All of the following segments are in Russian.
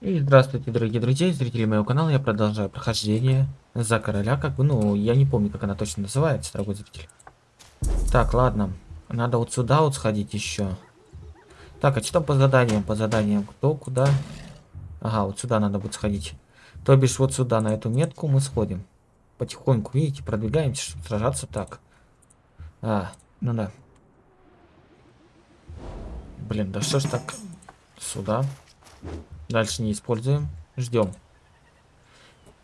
И здравствуйте, дорогие друзья зрители моего канала. Я продолжаю прохождение за короля, как бы, ну, я не помню, как она точно называется, дорогой зритель. Так, ладно. Надо вот сюда вот сходить еще. Так, а что по заданиям? По заданиям кто, куда? Ага, вот сюда надо будет сходить. То бишь вот сюда, на эту метку мы сходим. Потихоньку, видите, продвигаемся, чтобы сражаться так. А, ну да. Блин, да что ж так? Сюда. Дальше не используем. Ждем.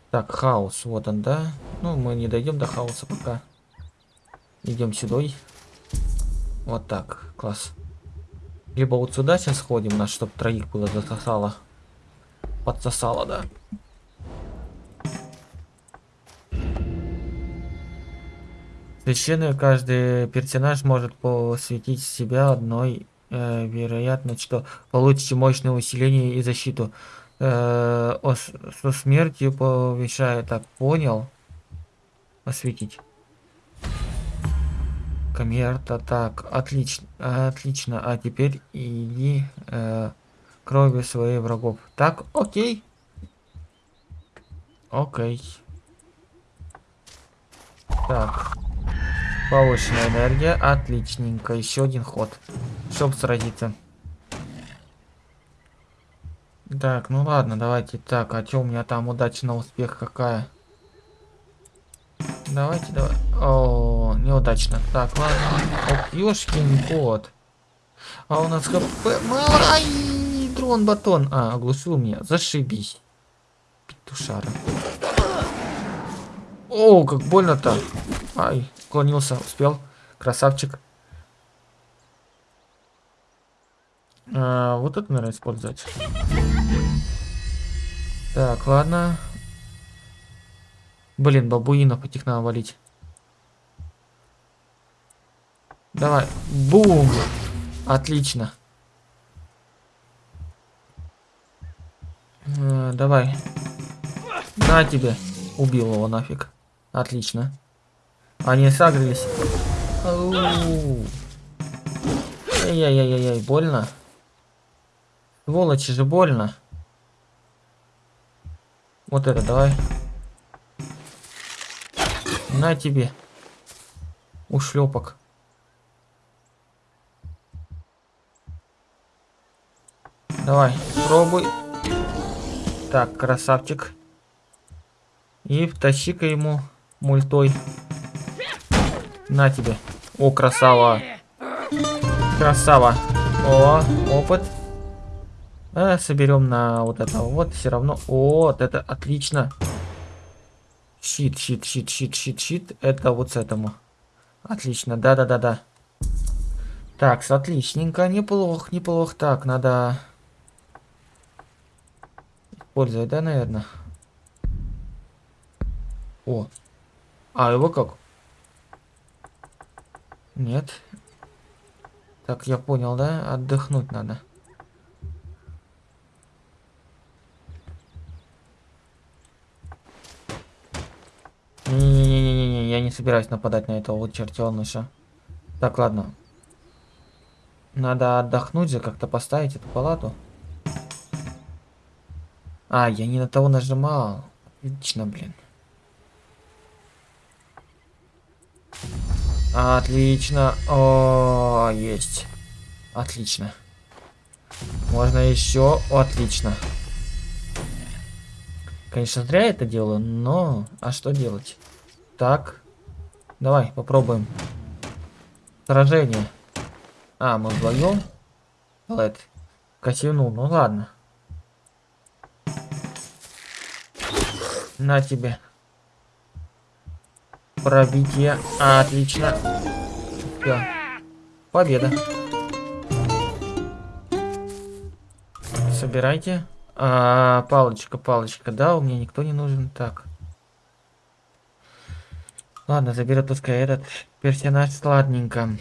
Так, хаос. Вот он, да. Ну, мы не дойдем до хаоса пока. Идем сюда. Вот так. Класс. Либо вот сюда сейчас сходим, нас чтобы троих было засосало. Подсосало, да. Священный каждый персонаж может посвятить себя одной э, вероятно, что получите мощное усиление и защиту. Э, о, со смертью повышая, так, понял? Осветить. Камерта, так, отлично, отлично. А теперь иди э, кровью своих врагов. Так, окей. Окей. Так. Повышенная энергия. Отличненько. Еще один ход. Чтоб сразиться. Так, ну ладно, давайте так. А что у меня там удача на успех какая? Давайте, давай. О, неудачно. Так, ладно. Ох, ёшкин кот. А у нас хп... Ай, дрон-батон. А, оглушил меня. Зашибись. Петушара. О, как больно-то. Ай, уклонился, успел. Красавчик. А, вот это, наверное, использовать. Так, ладно. Блин, бабуинов этих надо валить. Давай. Бум! Отлично. А, давай. На тебе. Убил его нафиг. Отлично. Они сагрились. Ай-яй-яй-яй, больно. Сволочи же больно. Вот это давай. На тебе. Ушлепок. Давай, пробуй. Так, красавчик. И втащи-ка ему мультой. На тебе. О, красава. Красава. О, опыт. А, соберем на вот это вот. Все равно. Вот это отлично. Щит, щит, щит, щит, щит, щит. Это вот с этому. Отлично. Да-да-да-да. Так, отличненько. Неплохо, неплохо. Так, надо... Использовать, да, наверное? О. А, его как? Нет. Так, я понял, да? Отдохнуть надо. Не-не-не-не-не, я не собираюсь нападать на этого чертеныша. Так, ладно. Надо отдохнуть же, как-то поставить эту палату. А, я не на того нажимал. Отлично, блин. Отлично. О, есть. Отлично. Можно еще. Отлично. Конечно, зря это делаю, но... А что делать? Так. Давай, попробуем. Сражение. А, мы вдвоем? Лэд. Косинул, ну ладно. На тебе. Пробитие. Отлично. Все. Победа. Собирайте. А, палочка, палочка. Да, у меня никто не нужен. Так. Ладно, заберет пускай этот персонаж сладненько.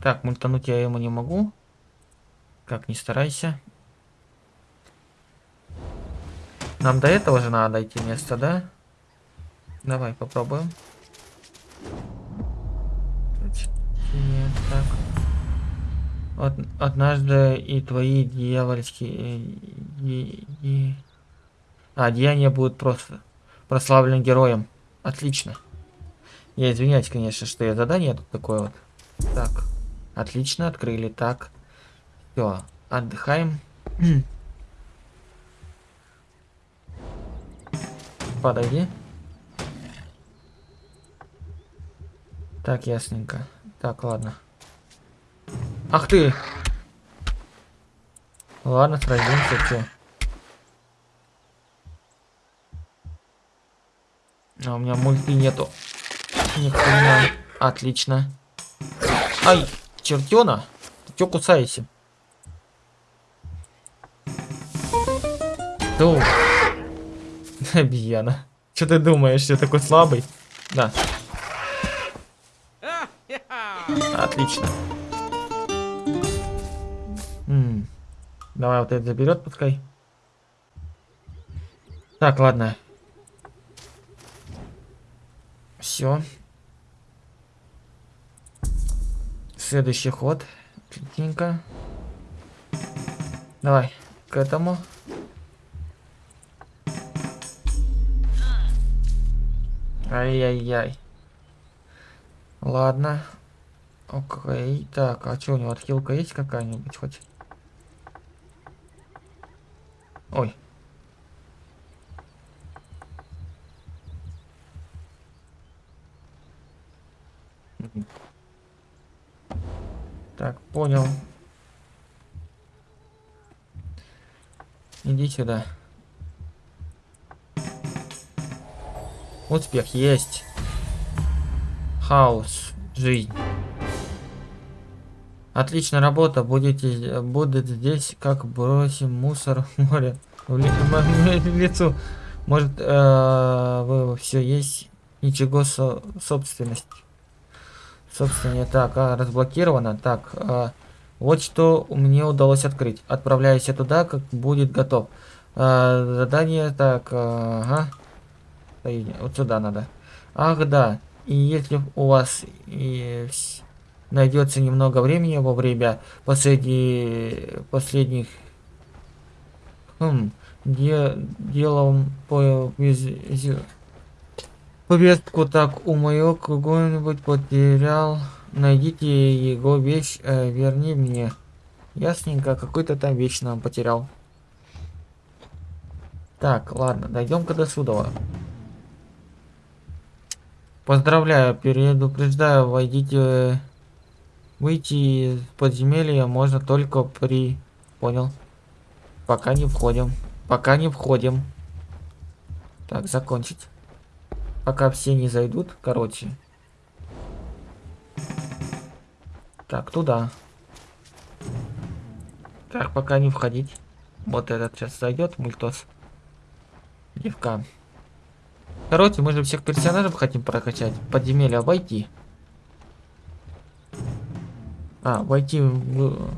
Так, мультануть я ему не могу. Как, не старайся. Нам до этого же надо дойти место, да? Давай попробуем. Нет, так. Од- однажды и твои дьявольские... и- и- А, деяния будут просто прославлены героем. Отлично. Я извиняюсь, конечно, что я задание тут такое вот. Так. Отлично, открыли. Так. Все, отдыхаем. Подойди. Так, ясненько. Так, ладно. Ах ты! Ладно, сразимся, чё. А у меня мульти нету. Ни. Отлично. Ай, чертена. Ты чё кусаешься? Ду. Обезьяна. Что ты думаешь, я такой слабый? Да. Отлично. М. Давай вот это заберет, пускай. Так, ладно. Все. Следующий ход. Отличненько. Давай, к этому. Ай-яй-яй. Ладно. Окей. Так, а что у него отхилка есть какая-нибудь хоть? Ой. Так, понял. Иди сюда. Успех есть. Хаос. Жизнь. Отличная работа. Будете, будет здесь, как бросим мусор в море. В ли- в лицу. Может, э, вы все есть. Ничего со собственность. Собственно, так, а, разблокировано. Так, а, вот что мне удалось открыть. Отправляюсь туда, как будет готов. А, задание, так, ага. Стоит, Вот сюда надо. Ах, да. И если у вас и найдется немного времени во время последних последних хм, де, делом по виз- повестку так у моего кого-нибудь потерял. Найдите его вещь э, верни мне. Ясненько какой-то там вещь нам потерял. Так ладно дойдем-ка до суда поздравляю предупреждаю войдите выйти из подземелья можно только при понял? Пока не входим пока не входим. Так закончить пока все не зайдут короче. Так туда. Так пока не входить. Вот этот сейчас зайдет мультос. Девка. Короче мы же всех персонажей хотим прокачать. Подземелья войти. А войти в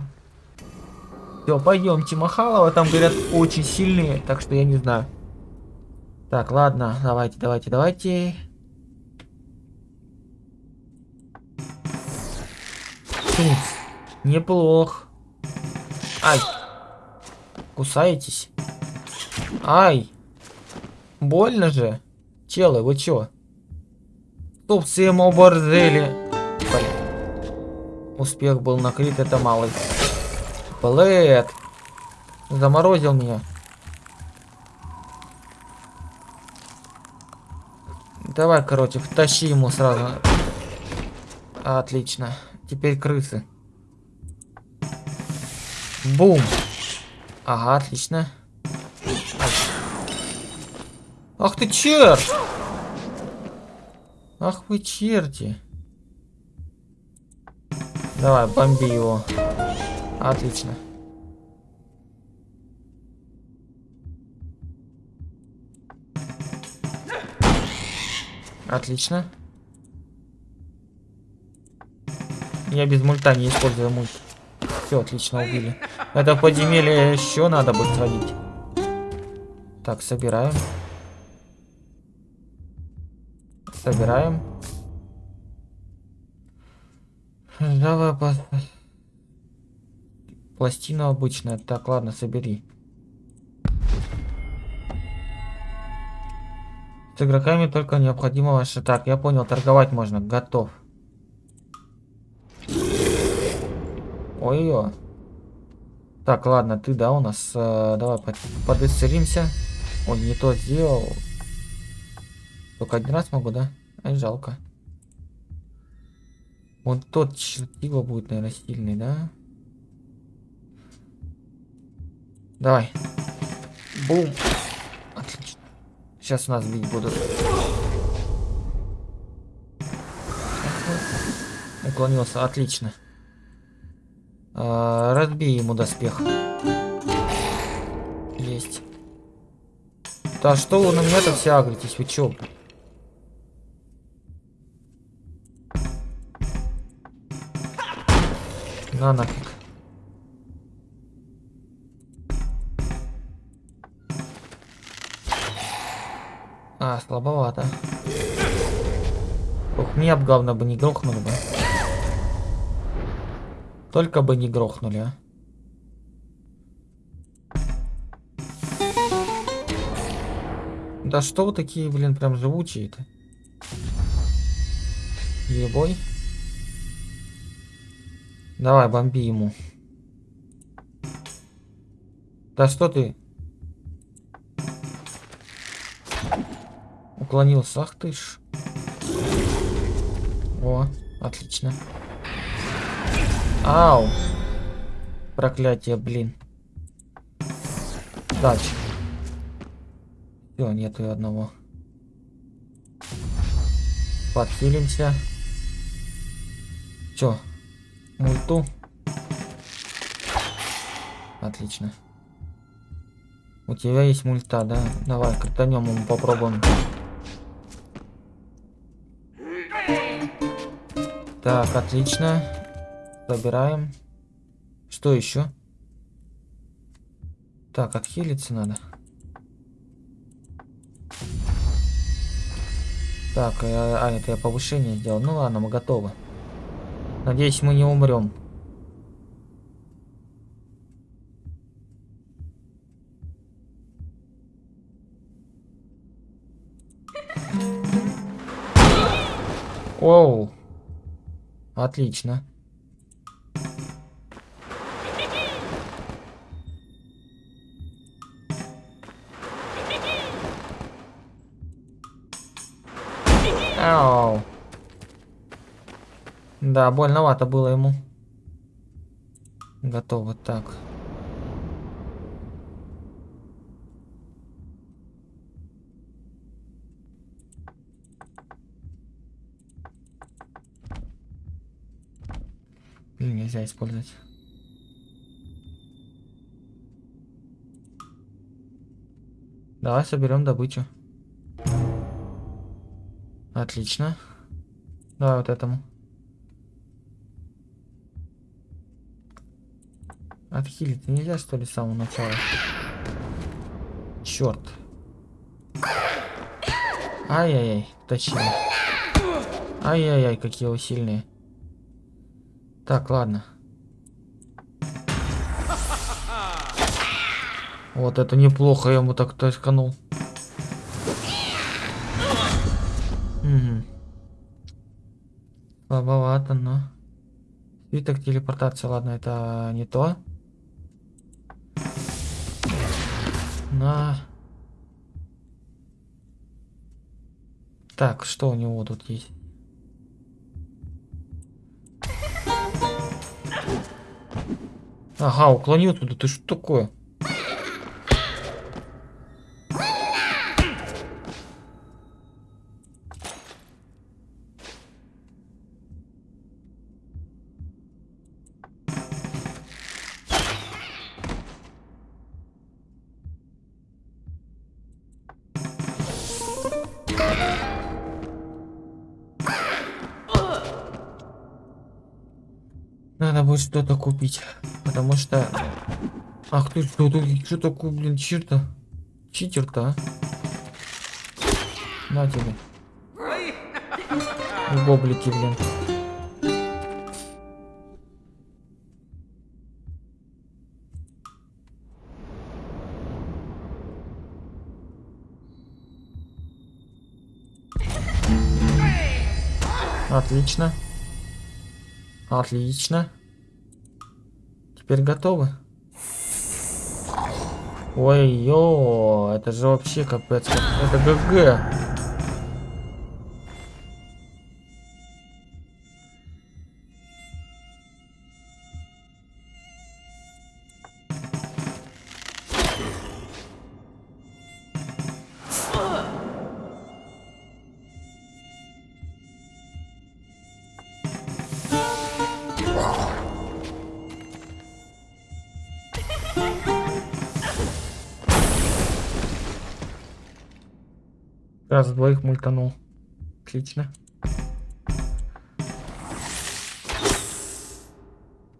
все пойдемте. Махалова там говорят очень сильные так что я не знаю так, ладно, давайте, давайте, давайте. Фу, неплох. Ай. Кусаетесь? Ай. Больно же. Челы, вы чё? Стоп, всем оборзели. Блин. Успех был накрыт, это малый. Блэд. Заморозил меня. Давай, короче, втащи ему сразу. Отлично. Теперь крысы. Бум. Ага, отлично. Ах ты черт! Ах вы черти. Давай, бомби его. Отлично. Отлично. Я без мульта не использую мульт. Все, отлично, убили. Это в подземелье еще надо будет сводить. Так, собираем. Собираем. Давай. Пластина обычная. Так, ладно, собери. С игроками только необходимо ваше... Так, я понял, торговать можно. Готов. Ой-ой. Так, ладно, ты, да, у нас... Э, давай под, подысцелимся. Ой, не то сделал. Только один раз могу, да? Ай, жалко. Вот тот чертила будет, наверное, сильный, да? Давай. Бум. Сейчас у нас бить будут. Уклонился. Отлично. А, разбей ему доспех. Есть. Да что вы на меня-то все агритесь? Вы чё? На нафиг. А, слабовато. Ох, мне б главное бы не грохнули бы. Только бы не грохнули, а. Да что вы такие, блин, прям живучие-то? Ебой. Давай, бомби ему. Да что ты? Уклонился. Ах ты ж. О, отлично. Ау. Проклятие, блин. Дальше. Все, нету и одного. Подхилимся. Чё? Мульту. Отлично. У тебя есть мульта, да? Давай, крутанем ему попробуем. Так, отлично. Забираем. Что еще? Так, отхилиться надо. Так, а, а это я повышение сделал. Ну ладно, мы готовы. Надеюсь, мы не умрем. Оу. Отлично. Ау. Да, больновато было ему. Готово так. Или нельзя использовать. Давай соберем добычу. Отлично. Давай вот этому. Отхилить нельзя, что ли, с самого начала? Черт. Ай-яй-яй, точнее. Ай-яй-яй, какие вы сильные. Так, ладно. Вот это неплохо, я ему так точканул. Угу. Слабовато, но... Свиток телепортации, ладно, это не то. На. Так, что у него тут есть? Ага, уклонил туда. Ты что такое? Надо будет что-то купить потому что... Ах ты, что, ну, ты, что такое, блин, чир-то? Читер-то, а? На тебе. Ну, гоблики, блин. Отлично. Отлично. Теперь готовы. Ой-ё, это же вообще капец. Это ГГ. Отлично.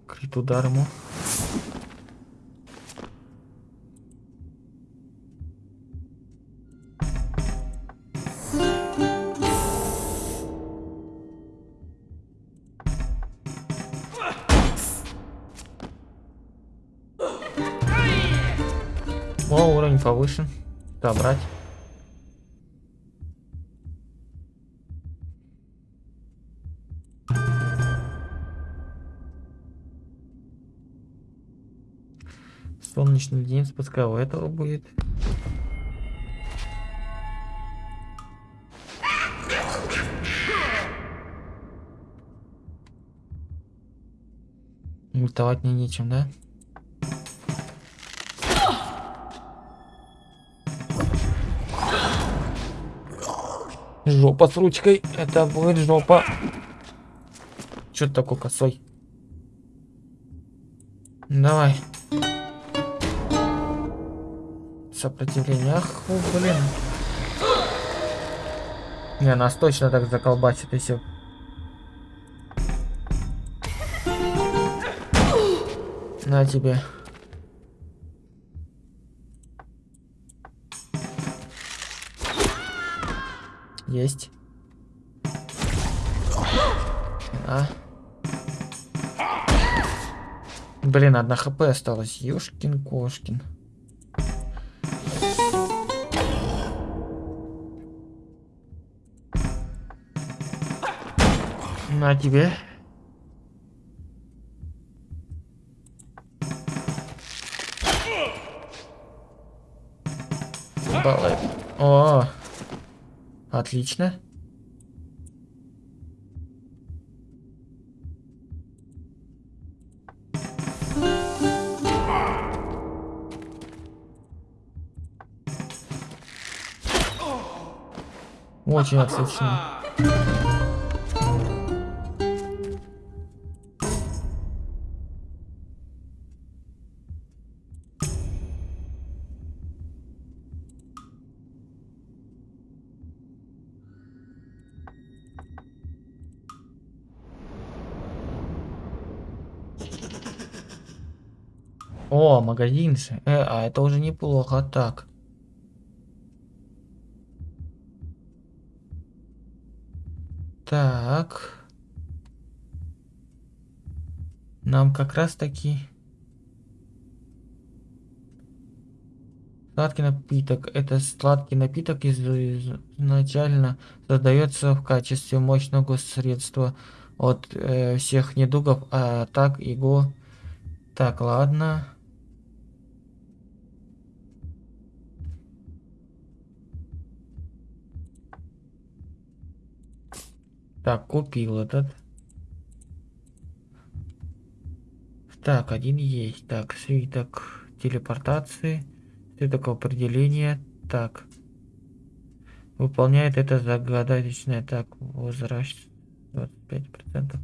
Крит удар ему. Пускай у этого будет. Мультовать мне нечем, да? Жопа с ручкой. Это будет жопа. Че ты такой косой? Давай. Сопротивление. Ах, о, блин. Не, нас точно так заколбасит, если... На тебе. Есть. А. Блин, одна хп осталась. Ёшкин На тебе. Баллы. О, отлично. Очень отлично. О, магазин же. Э, а это уже неплохо. Так. Так. Нам как раз таки... Сладкий напиток. Это сладкий напиток изначально создается в качестве мощного средства от э, всех недугов, а так его... Так, ладно. Так, купил этот. Так, один есть. Так, свиток телепортации. Свиток определения. Так. Выполняет это загадочное. Так, возраст 25%.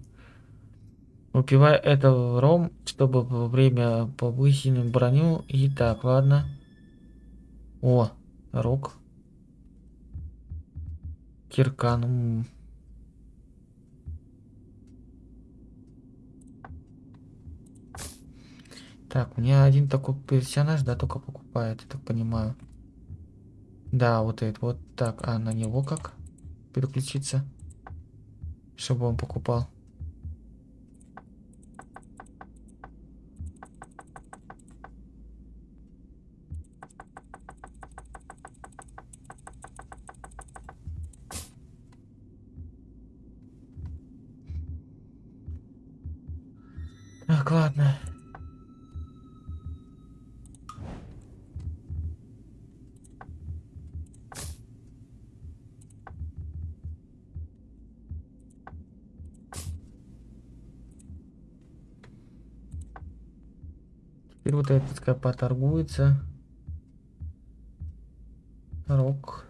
Выпивай это в ром, чтобы во время повысить броню. И так, ладно. О, рог. Киркан. Так, мне один такой персонаж, да, только покупает, я так понимаю. Да, вот этот вот. Так, а на него как переключиться? Чтобы он покупал. Теперь вот этот пускай поторгуется. Рок.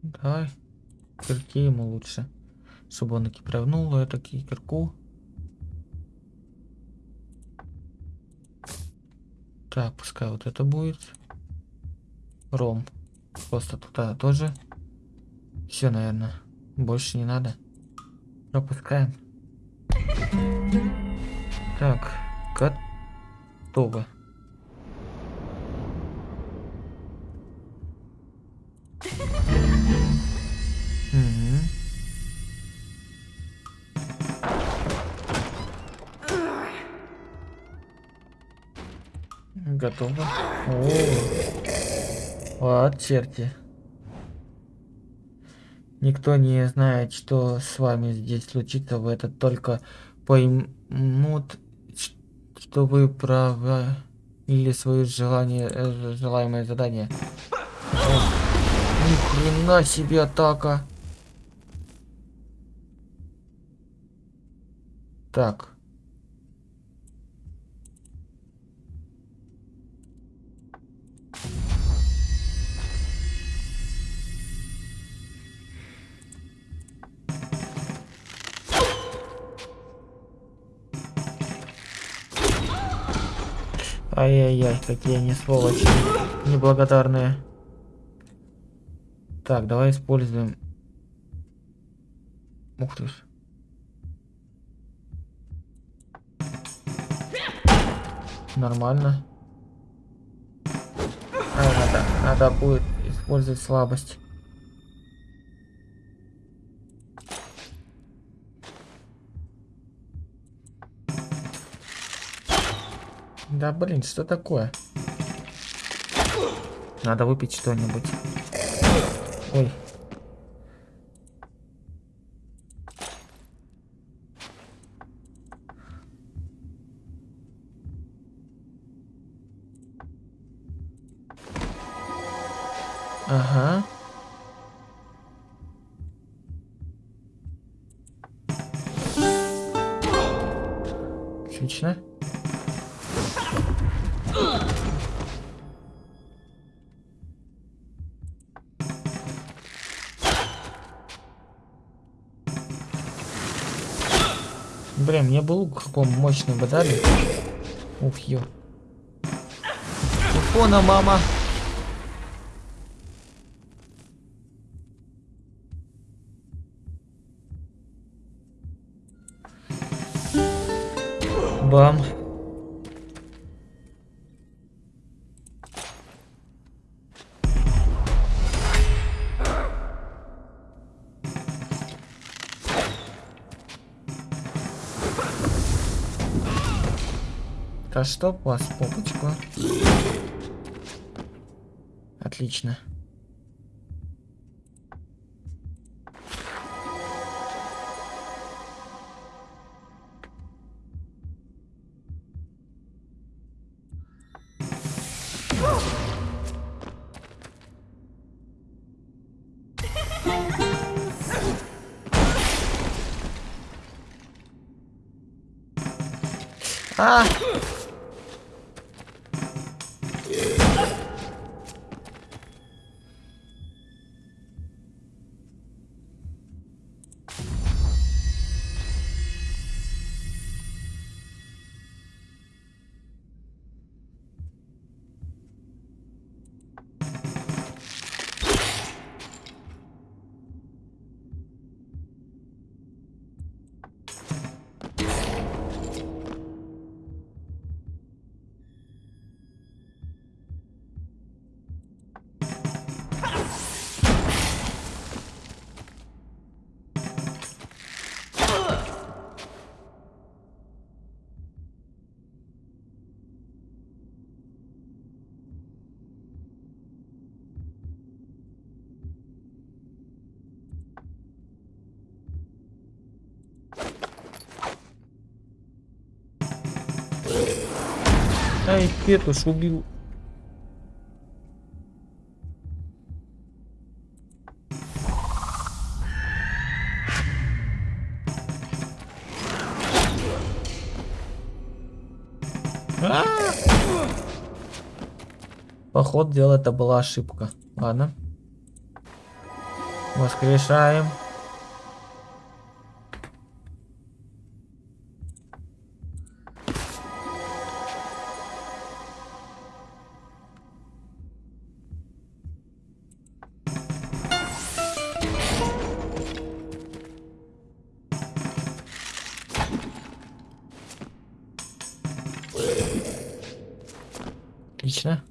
Давай. Кирки ему лучше. Чтобы он таки привнул это кирку. Так, пускай вот это будет. Ром. Просто туда тоже. Все, наверное. Больше не надо. Пропускаем. Так, готово. Готово. О, вот черти. Никто не знает, что с вами здесь случится. Вы это только поймут, что вы правы или свое желание, э, желаемое задание. О, ни хрена себе атака. Так. Ай-яй-яй, какие они сволочи. Неблагодарные. Так, давай используем. Ух ты. Нормально. А, надо, надо будет использовать слабость. Да блин, что такое? Надо выпить что-нибудь. Ой. Был каком мощный бы дали. Ух, ё. Телефона, мама. Да чтоб вас попочку. Отлично. Ай, Петуш убил. А! Поход дела это была ошибка. Ладно. Воскрешаем. Отлично.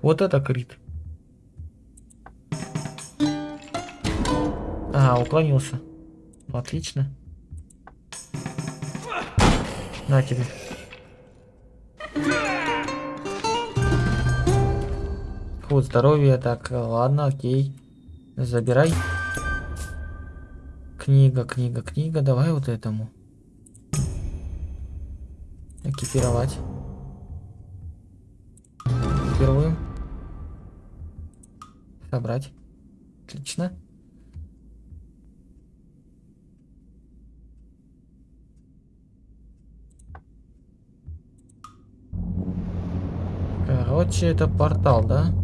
Вот это крит. А, уклонился. Ну, отлично. На тебе. Вот здоровье. Так, ладно, окей. Забирай. Книга, книга, книга. Давай вот этому. Экипировать. Экипируем. Собрать. Отлично. Короче, это портал, да?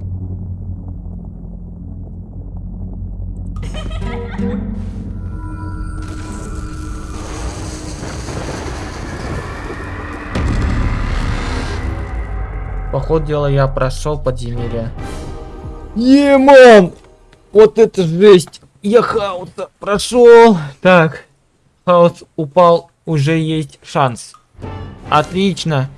Поход дела я прошел подземелье. Еман! Вот это жесть! Я хаоса прошел. Так, хаос упал, уже есть шанс. Отлично.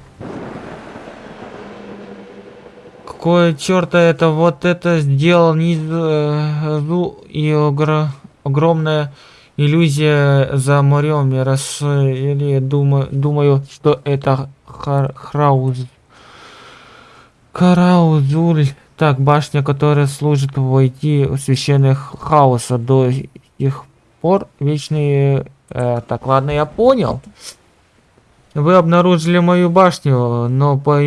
Какое черта это вот это сделал низу и огр... огромная иллюзия за морем. Я раз или думаю, думаю, что это хар... Храуз. Караузуль. Так, башня, которая служит войти в священных хаоса до сих пор. Вечные... Э, так, ладно, я понял. Вы обнаружили мою башню, но по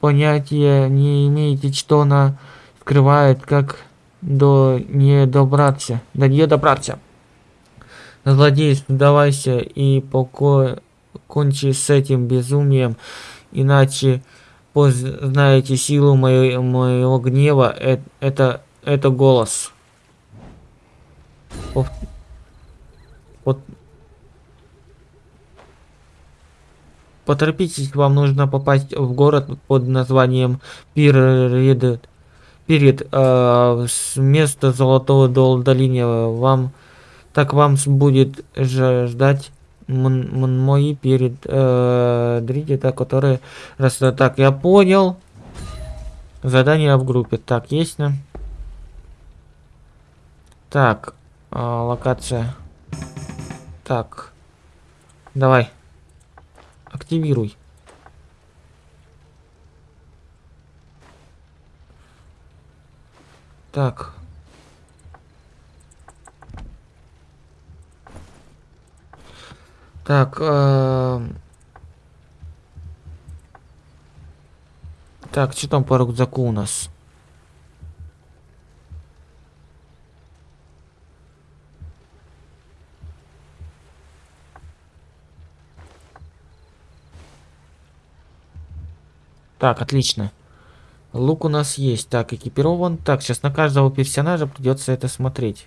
понятия не имеете, что она скрывает, как до не добраться. До нее добраться. Злодей, сдавайся и покончи с этим безумием, иначе познаете силу моего, моего гнева, это, это, это голос. Вот. Поторопитесь, вам нужно попасть в город под названием Пирид. Перед э, с места Золотого Долины. Вам так вам будет ждать мои перед э, дридита, которые раз так я понял. Задание в группе. Так есть на. Так э, локация. Так давай. Активируй. Так Так, э... Так, что там по рюкзаку у нас? Так, отлично. Лук у нас есть. Так, экипирован. Так, сейчас на каждого персонажа придется это смотреть.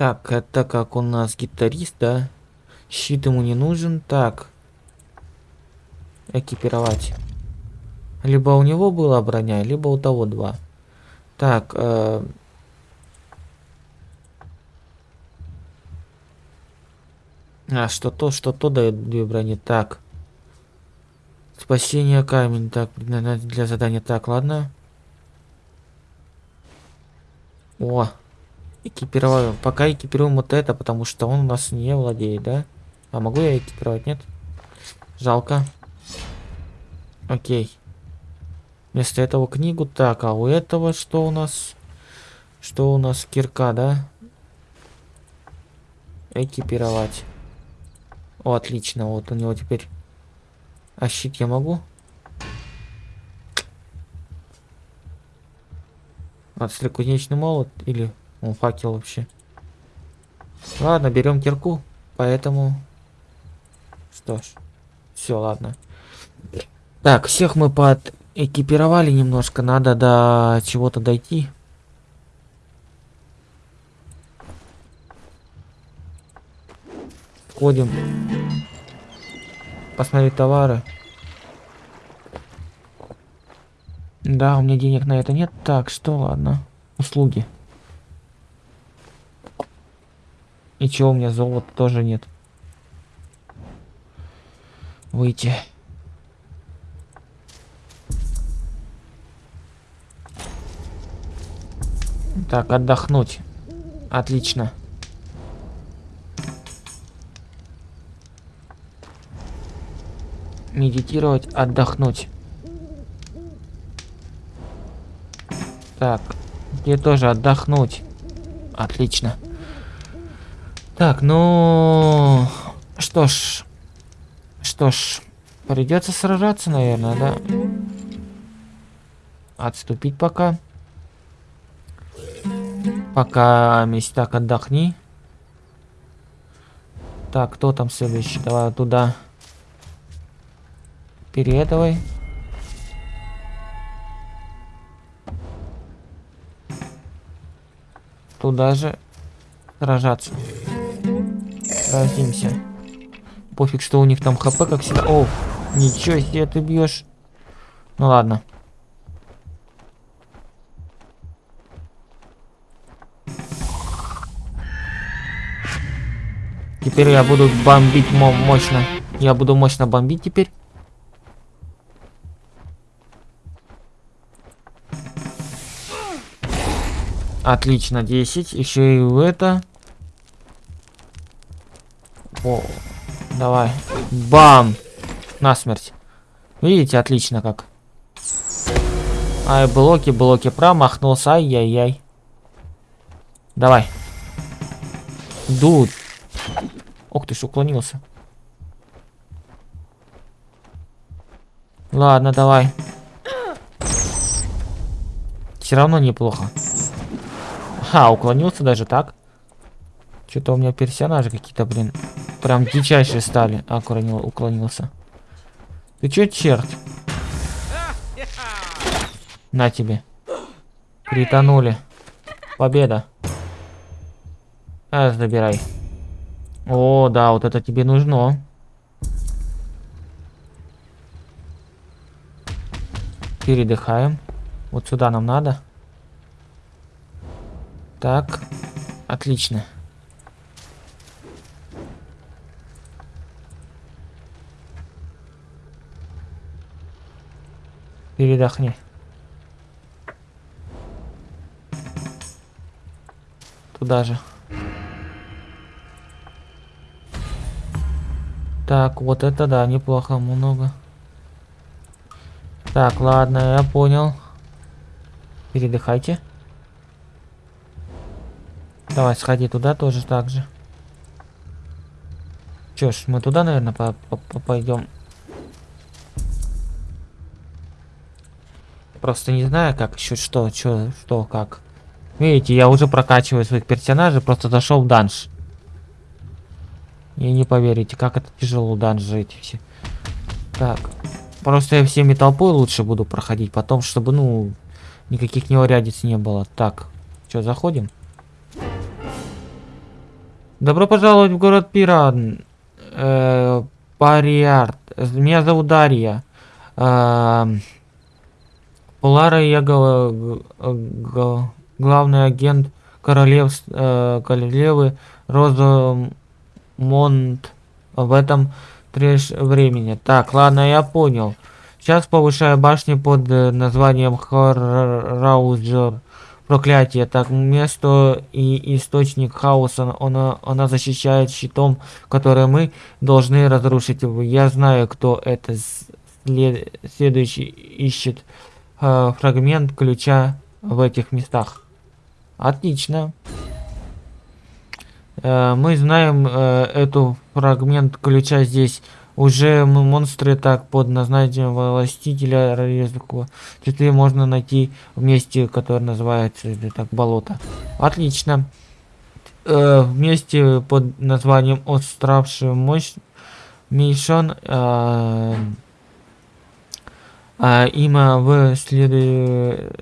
Так, это как у нас гитарист, да? Щит ему не нужен. Так. Экипировать. Либо у него была броня, либо у того два. Так. Э а, что то, что то дает две брони. Так. Спасение камень. Так, для задания. Так, ладно. О, экипировать. Пока экипируем вот это, потому что он у нас не владеет, да? А могу я экипировать, нет? Жалко. Окей. Вместо этого книгу. Так, а у этого что у нас? Что у нас? Кирка, да? Экипировать. О, отлично. Вот у него теперь... А щит я могу? Отстрел кузнечный молот или он факел вообще? Ладно, берем кирку, поэтому... Что ж, все, ладно. Так, всех мы под экипировали немножко, надо до чего-то дойти. Входим. Посмотреть товары. Да, у меня денег на это нет. Так, что, ладно. Услуги. И чего у меня золота тоже нет. Выйти. Так, отдохнуть. Отлично. Медитировать, отдохнуть. Так, где тоже отдохнуть. Отлично. Так, ну... Что ж... Что ж... Придется сражаться, наверное, да? Отступить пока. Пока, месть, так, отдохни. Так, кто там следующий? Давай туда. Передавай. Туда же сражаться. Сразимся. Пофиг, что у них там хп, как всегда. О, ничего себе ты бьешь. Ну ладно. Теперь я буду бомбить мощно. Я буду мощно бомбить теперь. Отлично, 10. Еще и это. О, давай. Бам! Насмерть. Видите, отлично как. Ай, блоки, блоки. Промахнулся. Ай-яй-яй. Давай. Дуд. Ох ты ж, уклонился. Ладно, давай. Все равно неплохо. Ха, уклонился даже так. Что-то у меня персонажи какие-то, блин, прям дичайшие стали. А, уклонил, уклонился. Ты чё, черт? На тебе. Притонули. Победа. А, забирай. О, да, вот это тебе нужно. Передыхаем. Вот сюда нам надо. Так, отлично. Передохни. Туда же. Так, вот это да, неплохо, много. Так, ладно, я понял. Передыхайте. Давай, сходи туда тоже так же. Чё ж, мы туда, наверное, по -по -по пойдем. Просто не знаю, как еще что, что, что, как. Видите, я уже прокачиваю своих персонажей, просто зашел в данж. И не поверите, как это тяжело данжи эти все. Так. Просто я всеми толпой лучше буду проходить, потом, чтобы, ну, никаких неурядиц не было. Так, что, заходим? Добро пожаловать в город Пиран. Э, Париард. Меня зовут Дарья. Э, Полара я гл гл главный агент королев, э, королевы Розамонт в этом треш времени. Так, ладно, я понял. Сейчас повышаю башню под названием Хорраузер проклятие. Так, место и источник хаоса, она, она защищает щитом, который мы должны разрушить. Я знаю, кто это. След, следующий ищет э, фрагмент ключа в этих местах. Отлично. Э, мы знаем э, эту фрагмент ключа здесь. Уже монстры так под названием властителя Резкого. Цветы можно найти в месте, которое называется это так болото. Отлично. Э, вместе под названием Остравший мощь Мишон э, имя в следует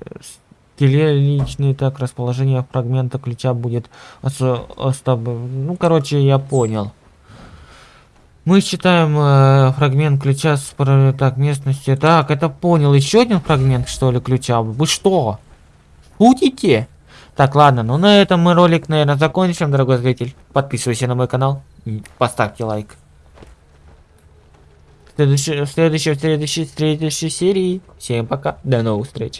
личный так расположение фрагмента ключа будет остав... ну короче я понял. Мы считаем э, фрагмент ключа с так местности так это понял. Еще один фрагмент что ли ключа? Вы что? Шутите? Так ладно ну на этом мы ролик наверное закончим дорогой зритель. Подписывайся на мой канал поставьте лайк следующей, в следующей, в следующей, в следующей серии. Всем пока, до новых встреч.